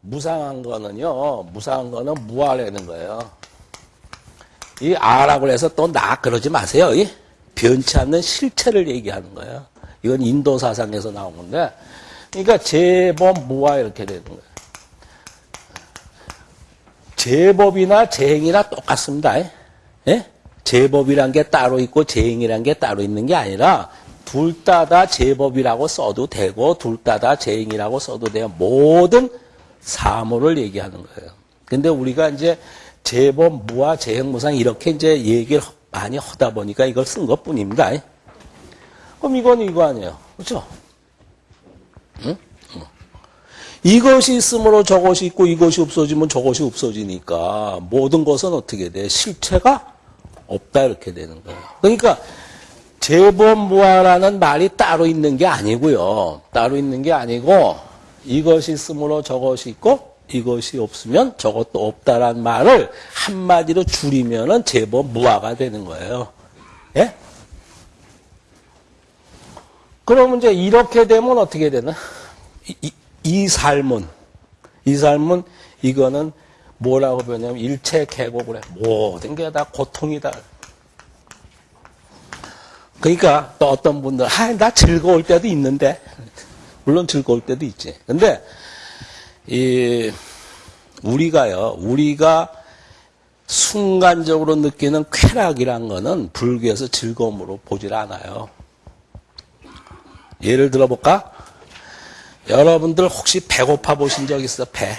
무상한 거는요, 무상한 거는 무아라는 거예요. 이 아라고 해서 또 나 그러지 마세요. 이 변치 않는 실체를 얘기하는 거예요. 이건 인도 사상에서 나온 건데, 그러니까 제법 무아 이렇게 되는 거예요. 제법이나 재행이나 똑같습니다. 예? 제법이란 게 따로 있고 재행이란 게 따로 있는 게 아니라 둘 다 다 제법이라고 써도 되고 둘 다 다 재행이라고 써도 돼요. 모든 사물을 얘기하는 거예요. 근데 우리가 이제 제법, 무아, 재행 무상 이렇게 이제 얘기를 많이 하다 보니까 이걸 쓴 것 뿐입니다. 그럼 이건 이거 아니에요. 그렇죠? 응? 이것이 있으므로 저것이 있고 이것이 없어지면 저것이 없어지니까 모든 것은 어떻게 돼? 실체가 없다 이렇게 되는 거예요. 그러니까 제법무아라는 말이 따로 있는 게 아니고요. 따로 있는 게 아니고 이것이 있으므로 저것이 있고 이것이 없으면 저것도 없다란 말을 한마디로 줄이면은 제법 무아가 되는 거예요. 예? 그러면 이제 이렇게 되면 어떻게 되나? 이, 이, 이 삶은, 이 삶은 이거는 뭐라고 표현하냐면 일체 계곡을 해. 모든 게 다 고통이다. 그러니까 또 어떤 분들, 아, 나 즐거울 때도 있는데. 물론 즐거울 때도 있지. 근데, 이, 우리가요, 우리가 순간적으로 느끼는 쾌락이란 거는 불교에서 즐거움으로 보질 않아요. 예를 들어볼까? 여러분들 혹시 배고파 보신 적 있어? 배.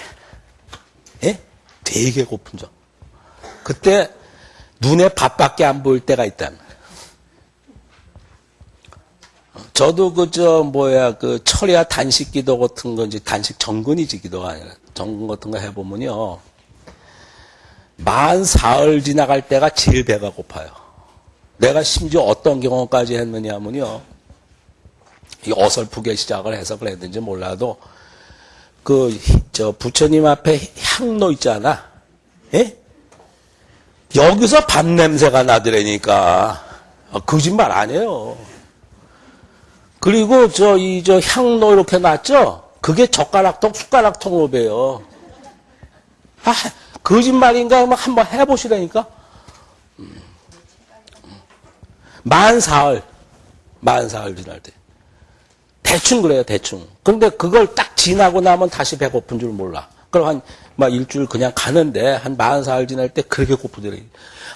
예? 되게 고픈 적. 그때 눈에 밥밖에 안 보일 때가 있다. 저도 그 저 뭐야 그 철야 단식 기도 같은 건지 단식 정근이지 기도가 아니라 정근 같은 거 해보면요 만 사흘 지나갈 때가 제일 배가 고파요. 내가 심지어 어떤 경험까지 했느냐면요 이 어설프게 시작을 해서 그랬는지 몰라도 그 저 부처님 앞에 향로 있잖아. 예? 여기서 밥 냄새가 나더라니까 아, 거짓말 아니에요. 그리고 저 이 저 향로 이렇게 놨죠? 그게 젓가락통 숟가락통으로 배요. 아 거짓말인가 하면 한번 해보시라니까. 음. 만 사흘 만 사흘 지날 때. 대충 그래요, 대충. 근데 그걸 딱 지나고 나면 다시 배고픈 줄 몰라. 그럼 한, 막 일주일 그냥 가는데, 한 44일 지날 때 그렇게 고프더래.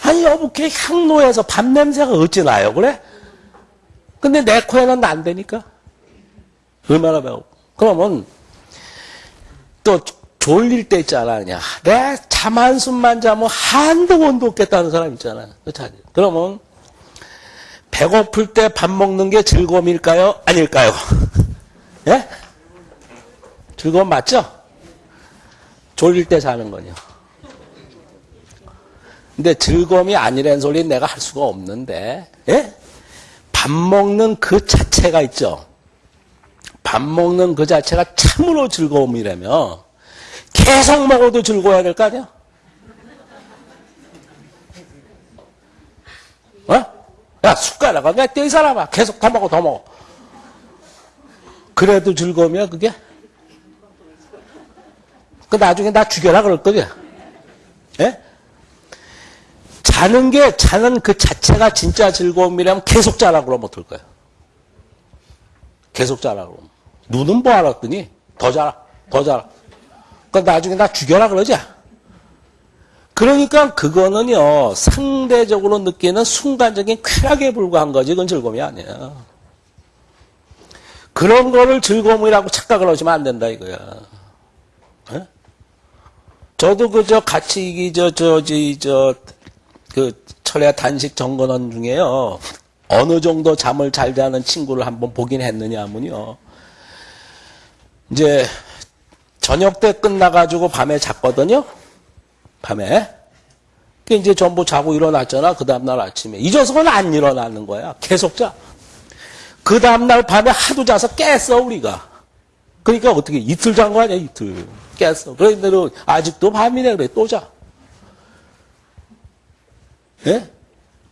아니, 여보, 걔 향로에서 밥 냄새가 어찌 나요, 그래? 근데 내 코에는 난다니까? 얼마나 배고 그러면, 또, 졸릴 때 있잖아, 그냥. 내 잠 한숨만 자면 한도 원도 없겠다는 사람 있잖아. 그렇지? 그러면, 배고플 때 밥 먹는 게 즐거움일까요? 아닐까요? 예? 즐거움 맞죠? 졸릴 때 자는 거요. 근데 즐거움이 아니라는 소리 내가 할 수가 없는데, 예? 밥 먹는 그 자체가 있죠. 밥 먹는 그 자체가 참으로 즐거움이라면 계속 먹어도 즐거워야 될 거 아니야? 어? 야, 숟가락을 야, 떼 사람아. 계속 더 먹어, 더 먹어. 그래도 즐거움이야, 그게? 그 나중에 나 죽여라 그럴 거야. 예? 자는 게, 자는 그 자체가 진짜 즐거움이라면 계속 자라 그러면 어떨 거야? 계속 자라 그러면. 눈은 뭐 알았더니, 더 자라, 더 자라. 그 나중에 나 죽여라 그러지? 그러니까 그거는요, 상대적으로 느끼는 순간적인 쾌락에 불과한 거지, 그건 즐거움이 아니야. 그런 거를 즐거움이라고 착각을 하시면 안 된다, 이거야. 에? 저도 그저 같이, 저, 저, 저, 저, 그, 철야 단식 정건원 중에요. 어느 정도 잠을 잘 자는 친구를 한번 보긴 했느냐 하면요. 이제, 저녁 때 끝나가지고 밤에 잤거든요. 밤에. 그 이제 전부 자고 일어났잖아. 그 다음날 아침에. 잊어서는 안 일어나는 거야. 계속 자. 그 다음날 밤에 하도 자서 깼어, 우리가. 그러니까 어떻게 이틀 잔 거 아니야, 이틀. 깼어. 그런데 너 아직도 밤이네, 그래, 또 자. 예?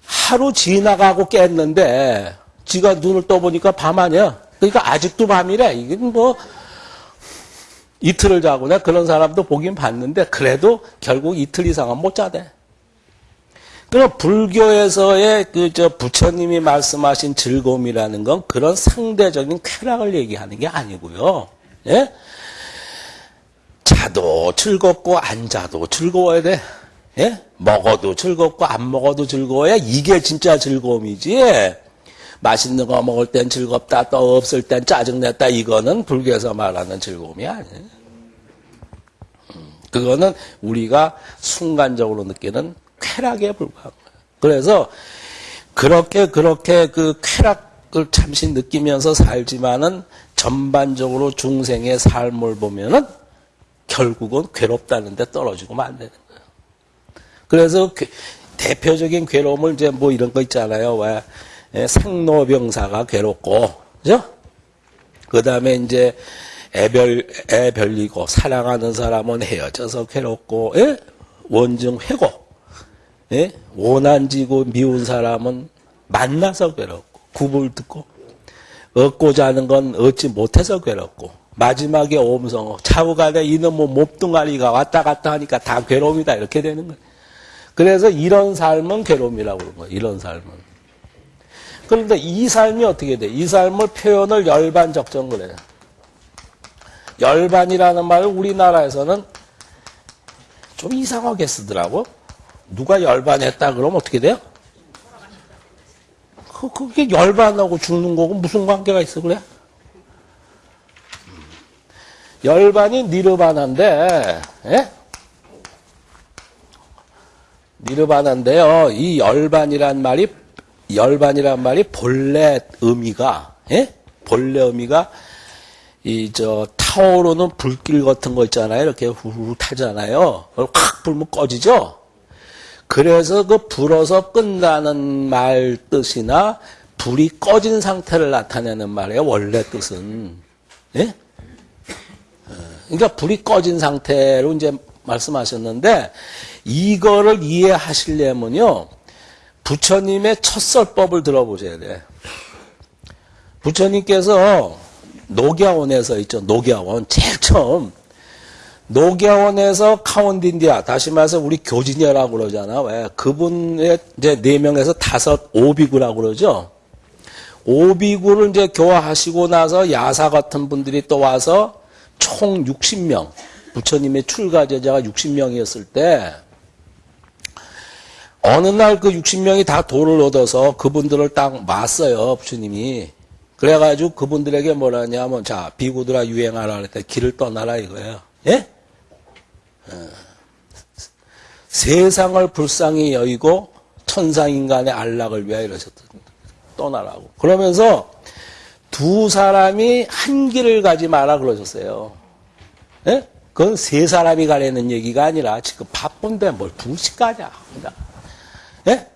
하루 지나가고 깼는데, 지가 눈을 떠보니까 밤 아니야. 그러니까 아직도 밤이래. 이게 뭐, 이틀을 내가 그런 사람도 보긴 봤는데, 그래도 결국 이틀 이상은 못 자대. 그럼 불교에서의 그 저 부처님이 말씀하신 즐거움이라는 건 그런 상대적인 쾌락을 얘기하는 게 아니고요. 예? 자도 즐겁고 안 자도 즐거워야 돼. 예? 먹어도 즐겁고 안 먹어도 즐거워야 이게 진짜 즐거움이지. 맛있는 거 먹을 땐 즐겁다, 또 없을 땐 짜증냈다. 이거는 불교에서 말하는 즐거움이 아니에요. 음, 그거는 우리가 순간적으로 느끼는 쾌락에 불과한 거예요. 그래서 그렇게 그렇게 그 쾌락을 잠시 느끼면서 살지만은 전반적으로 중생의 삶을 보면은 결국은 괴롭다는 데 떨어지고 만 되는 거예요. 그래서 그 대표적인 괴로움을 이제 뭐 이런 거 있잖아요. 왜 예, 생로병사가 괴롭고, 그죠? 그 다음에 이제 애별, 애 별리고, 사랑하는 사람은 헤어져서 괴롭고, 예? 원증 회고, 예? 원한지고 미운 사람은 만나서 괴롭고, 굽을 듣고, 얻고자 하는 건 얻지 못해서 괴롭고, 마지막에 옴성어, 차후간에 이놈의 뭐 몸뚱아리가 왔다 갔다 하니까 다 괴로움이다, 이렇게 되는 거예요. 그래서 이런 삶은 괴로움이라고 그러는 거예요, 이런 삶은. 그런데 이 삶이 어떻게 돼? 이 삶을 표현을 열반 적정을 해요. 열반이라는 말을 우리나라에서는 좀 이상하게 쓰더라고. 누가 열반했다 그러면 어떻게 돼요? 그, 그게 열반하고 죽는 거고 무슨 관계가 있어 그래? 열반이 니르바나인데, 예? 니르바나인데요. 이 열반이란 말이 열반이란 말이 본래 의미가 예? 본래 의미가 이 저 타오르는 불길 같은 거 있잖아요. 이렇게 후후 타잖아요. 확 불면 꺼지죠. 그래서 그 불어서 끝나는 말 뜻이나 불이 꺼진 상태를 나타내는 말이에요. 원래 뜻은 예? 어, 그러니까 불이 꺼진 상태로 이제 말씀하셨는데 이거를 이해하시려면요. 부처님의 첫설법을 들어보셔야 돼. 부처님께서 녹야원에서 있죠. 녹야원. 제일 처음. 녹야원에서 카운딘디아, 다시 말해서 우리 교진이라고 그러잖아. 왜? 그분의 이제 네 명에서 다섯 오비구라고 그러죠. 오비구를 이제 교화하시고 나서 야사 같은 분들이 또 와서 총 60명, 부처님의 출가 제자가 60명이었을 때, 어느 날 그 60명이 다 돌을 얻어서 그분들을 딱 맞어요, 부처님이. 그래가지고 그분들에게 뭐라 하냐면, 자, 비구들아 유행하라 그랬더니 길을 떠나라 이거예요. 예? 어. 세상을 불쌍히 여의고 천상 인간의 안락을 위하여 이러셨던 떠나라고. 그러면서 두 사람이 한 길을 가지 마라 그러셨어요. 예? 그건 세 사람이 가려는 얘기가 아니라 지금 바쁜데 뭘 둘씩 가냐. 예?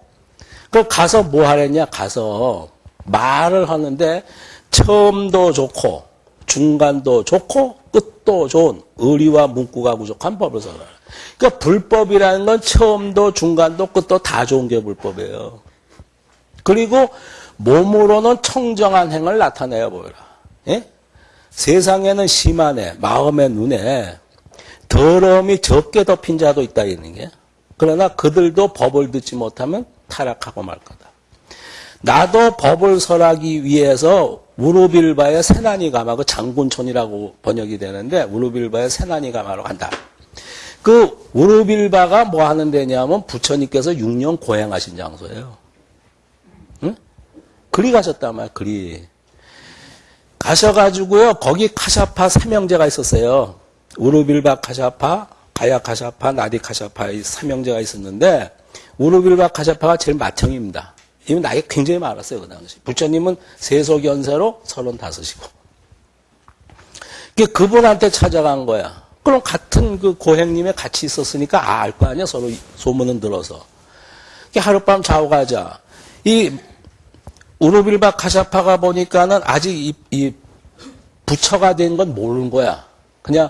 그 가서 뭐 하랬냐? 가서 말을 하는데 처음도 좋고 중간도 좋고 끝도 좋은 의리와 문구가 부족한 법을 써라. 그러니까 불법이라는 건 처음도 중간도 끝도 다 좋은 게 불법이에요. 그리고 몸으로는 청정한 행을 나타내어 보여라. 예? 세상에는 심한에 마음의 눈에 더러움이 적게 덮인 자도 있다 있는 게. 그러나 그들도 법을 듣지 못하면 타락하고 말 거다. 나도 법을 설하기 위해서 우르빌바의 세난이 가마, 그 장군촌이라고 번역이 되는데 우르빌바의 세난이 가마로 간다. 그 우르빌바가 뭐 하는 데냐면 부처님께서 6년 고행하신 장소예요. 응? 그리 가셨단 말이야, 그리. 가셔가지고요, 거기 카샤파 삼형제가 있었어요. 우르빌바 카샤파, 가야 카샤파, 나디 카샤파의 삼형제가 있었는데 우르빌바 카샤파가 제일 맏형입니다. 이분 나이가 굉장히 많았어요 그 당시. 부처님은 세속연세로 35이고. 그분한테 찾아간 거야. 그럼 같은 그 고행님에 같이 있었으니까 아, 알거 아니야 서로 소문은 들어서. 하룻밤 자고 가자. 이 우르빌바 카샤파가 보니까는 아직 이, 이 부처가 된 건 모르는 거야. 그냥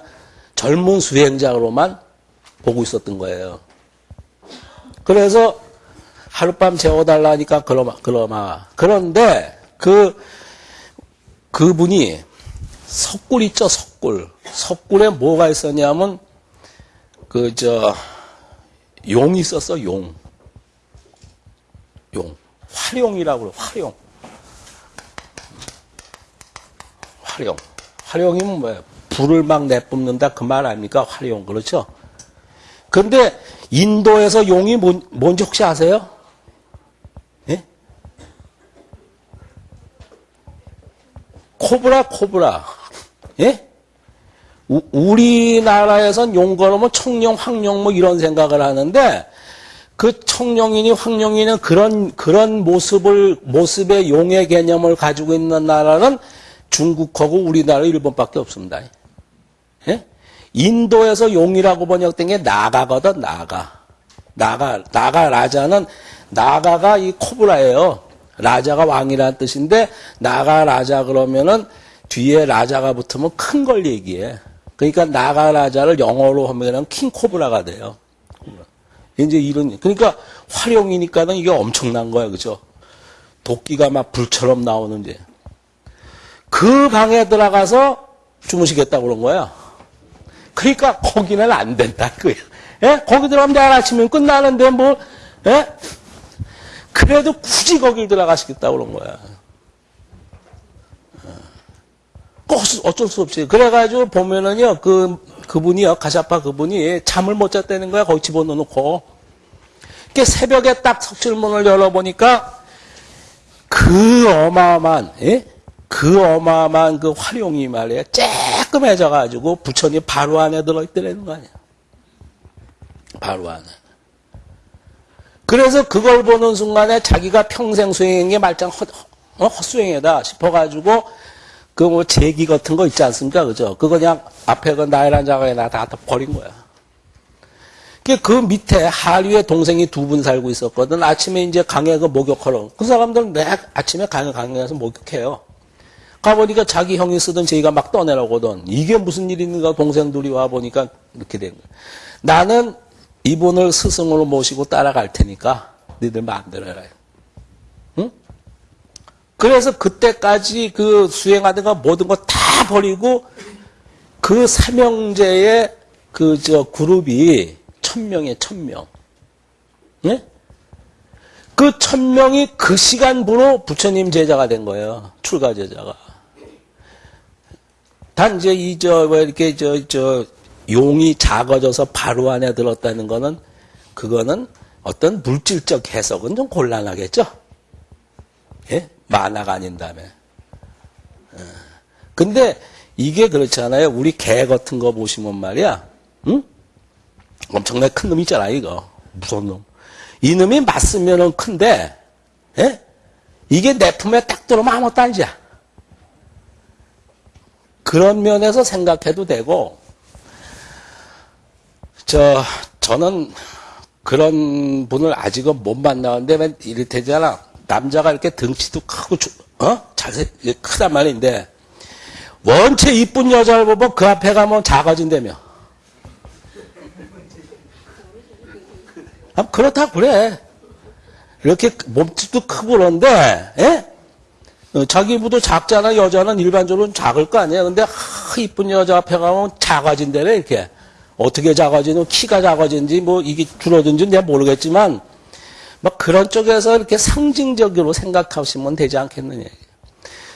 젊은 수행자로만 보고 있었던 거예요. 그래서 하룻밤 재워달라니까 그러마, 그러마. 그런데 그, 그분이 석굴 있죠, 석굴. 석굴에 뭐가 있었냐면, 그, 저, 용이 있었어, 용. 용. 활용이라고 그래, 활용. 활용. 활용이면 뭐예요? 불을 막 내뿜는다 그 말 아닙니까? 활용. 그렇죠? 근데 인도에서 용이 뭔, 뭔지 혹시 아세요? 예? 코브라, 코브라. 예? 우, 우리나라에선 용 걸으면 청룡, 황룡 뭐 이런 생각을 하는데 그 청룡이니 황룡이는 그런 그런 모습을 모습의 용의 개념을 가지고 있는 나라는 중국하고 우리나라, 일본밖에 없습니다. 예? 인도에서 용이라고 번역된 게 나가거든, 나가. 나가, 나가 라자는 나가가 이 코브라예요. 라자가 왕이라는 뜻인데 나가 라자 그러면은 뒤에 라자가 붙으면 큰 걸 얘기해. 그러니까 나가 라자를 영어로 하면은 킹 코브라가 돼요. 이제 이런 그러니까 활용이니까는 이게 엄청난 거야, 그죠? 도끼가 막 불처럼 나오는데 그 방에 들어가서 주무시겠다고 그런 거야. 그러니까 거기는 안 된다, 그거야. 예? 거기 들어가면 내일 아침이면 끝나는데 뭐, 예? 그래도 굳이 거길 들어가시겠다고 그런 거야. 꼭 어쩔 수 없이. 그래가지고 보면은요, 그, 그분이요, 가샤파 그분이 잠을 못 잤다는 거야, 거기 집어넣고. 그 새벽에 딱 석실문을 열어보니까 그 어마어마한, 예? 그 어마어마한 그 활용이 말이야, 쬐끔해져가지고 부처님 바로 안에 들어있더라는 거 아니야. 바로 안에. 그래서 그걸 보는 순간에 자기가 평생 수행한 게 말짱 헛, 어? 헛수행이다 싶어가지고 그 뭐 제기 같은 거 있지 않습니까? 그죠? 그거 그냥 앞에 그 나이란 자가에다 다 버린 거야. 그 밑에 하류에 동생이 두 분 살고 있었거든. 아침에 이제 강에 그 목욕하러. 그 사람들은 매 아침에 강에 강에 가서 목욕해요. 가보니까 자기 형이 쓰던 제기가 막 떠내려거든. 이게 무슨 일인가 동생들이 와보니까 이렇게 된 거야. 나는 이분을 스승으로 모시고 따라갈 테니까 니들. 응? 그래서 그때까지 그 수행하던 거 모든 거 다 버리고 그 삼형제의 그 저 그룹이 천 명에 천 명. 예? 그 천 명이 그 시간부로 부처님 제자가 된 거예요. 출가 제자가. 단 이제 이저 왜 이렇게 저 저 용이 작아져서 바로 안에 들었다는 거는 그거는 어떤 물질적 해석은 좀 곤란하겠죠. 예? 만화가 아닌다며. 어. 근데 이게 그렇잖아요. 우리 개 같은 거 보시면 말이야. 응? 엄청나게 큰 놈 있잖아, 이거. 무서운 놈. 이놈이 맞으면은 큰데, 예? 이게 내 품에 딱 들어오면 아무것도 아니야. 그런 면에서 생각해도 되고, 저, 저는 그런 분을 아직은 못 만나는데, 왜 이렇대잖아. 남자가 이렇게 등치도 크고, 어? 잘생, 크단 말인데, 원체 이쁜 여자를 보면 그 앞에 가면 작아진다며. 아, 그렇다 그래. 이렇게 몸집도 크고 그런데, 예? 어, 자기보다 작잖아. 여자는 일반적으로 작을 거 아니야. 근데, 하, 이쁜 여자 앞에 가면 작아진다래, 이렇게. 어떻게 작아지는, 키가 작아진지, 뭐, 이게 줄어든지 내가 모르겠지만, 막 그런 쪽에서 이렇게 상징적으로 생각하시면 되지 않겠느냐.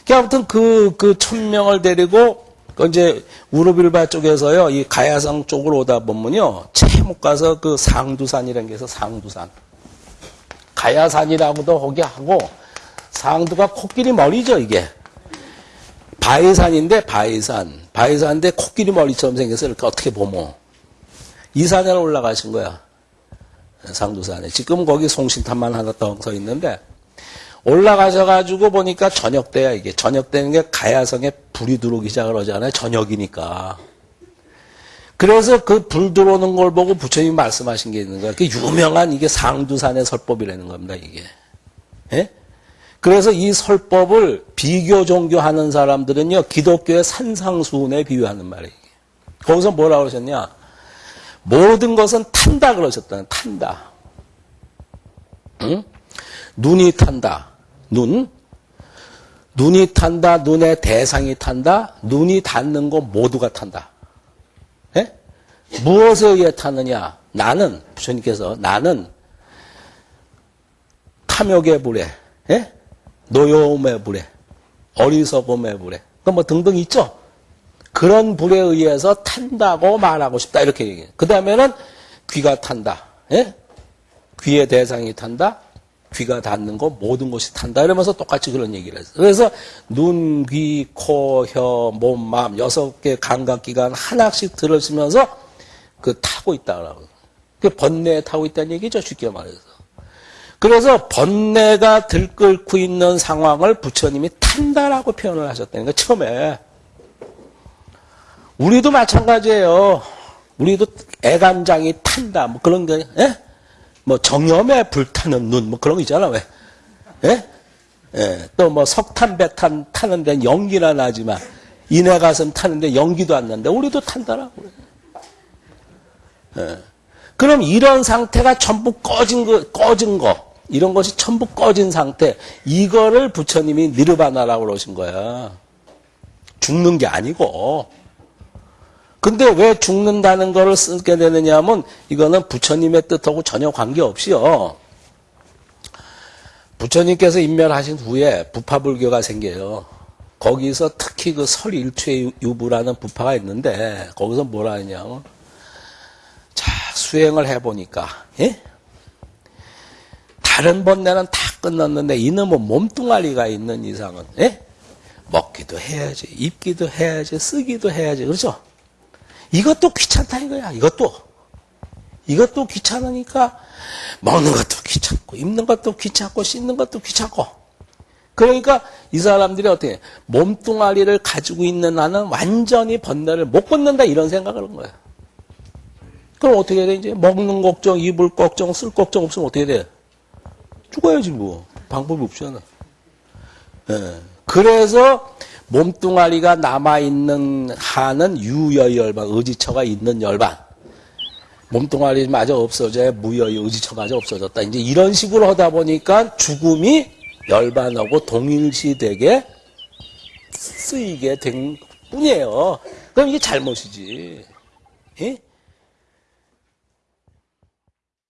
그러니까 아무튼 그, 그 천명을 데리고, 그 이제 우르빌바 쪽에서요, 이 가야성 쪽으로 오다 보면요, 채못 가서 그 상두산이라는 게 있어, 상두산. 가야산이라고도 거기 하고, 상두가 코끼리 머리죠, 이게. 바위산인데, 바위산. 바위산인데 코끼리 머리처럼 생겨서 이렇게 어떻게 보면. 이 산에 올라가신 거야. 상두산에. 지금 거기 송신탑만 하나 더서 있는데, 올라가셔가지고 보니까 저녁 때야, 이게. 저녁 때는 게 가야성에 불이 들어오기 시작을 하잖아요. 저녁이니까. 그래서 그 불 들어오는 걸 보고 부처님이 말씀하신 게 있는 거야. 그 유명한 이게 상두산의 설법이라는 겁니다, 이게. 예? 그래서 이 설법을 비교 종교하는 사람들은요, 기독교의 산상수훈에 비유하는 말이에요. 거기서 뭐라고 그러셨냐? 모든 것은 탄다 그러셨다. 탄다. 응? 눈이 탄다. 눈. 눈이 탄다. 눈의 대상이 탄다. 눈이 닿는 거 모두가 탄다. 예? 무엇에 의해 타느냐? 나는 부처님께서 나는 탐욕의 불에, 예? 노여움의 불에, 어리석음의 불에, 그뭐 등등 있죠. 그런 불에 의해서 탄다고 말하고 싶다 이렇게 얘기해요. 그 다음에는 귀가 탄다. 예? 귀의 대상이 탄다. 귀가 닿는 거 모든 것이 탄다 이러면서 똑같이 그런 얘기를 했어요. 그래서 눈, 귀, 코, 혀, 몸, 마음 여섯 개 감각기관 하나씩 들으시면서 그 타고 있다라고. 그 번뇌에 타고 있다는 얘기죠. 쉽게 말해서. 그래서 번뇌가 들끓고 있는 상황을 부처님이 탄다라고 표현을 하셨다는 거 처음에. 우리도 마찬가지예요. 우리도 애간장이 탄다. 뭐 그런 게, 예? 뭐 정염에 불타는 눈, 뭐 그런 거 있잖아, 왜? 예? 예. 또 뭐 석탄, 배탄 타는 데는 연기나 나지만, 인해 가슴 타는데 연기도 안 나는데, 우리도 탄다라고. 예. 그럼 이런 상태가 전부 꺼진 거, 꺼진 거, 이런 것이 전부 꺼진 상태, 이거를 부처님이 니르바나라고 그러신 거야. 죽는 게 아니고. 근데 왜 죽는다는 거를 쓰게 되느냐 하면 이거는 부처님의 뜻하고 전혀 관계없이요. 부처님께서 인멸하신 후에 부파불교가 생겨요. 거기서 특히 그 설일체 유부라는 부파가 있는데 거기서 뭐라 하냐면 자 수행을 해보니까 예? 다른 번뇌는 다 끝났는데 이놈은 몸뚱아리가 있는 이상은 예? 먹기도 해야지 입기도 해야지 쓰기도 해야지 그렇죠? 이것도 귀찮다 이거야. 이것도. 이것도 귀찮으니까 먹는 것도 귀찮고 입는 것도 귀찮고 씻는 것도 귀찮고 그러니까 이 사람들이 어떻게 몸뚱아리를 가지고 있는 나는 완전히 번뇌를 못 끊는다 이런 생각을 한 거야. 그럼 어떻게 해야 돼? 이제 먹는 걱정, 입을 걱정, 쓸 걱정 없으면 어떻게 돼? 죽어야지 뭐. 방법이 없잖아. 예. 그래서 몸뚱아리가 남아있는 한은 유여열반, 의지처가 있는 열반. 몸뚱아리마저 없어져야 무여의 의지처마저 없어졌다. 이제 이런 식으로 하다 보니까 죽음이 열반하고 동일시되게 쓰이게 된 뿐이에요. 그럼 이게 잘못이지. 예?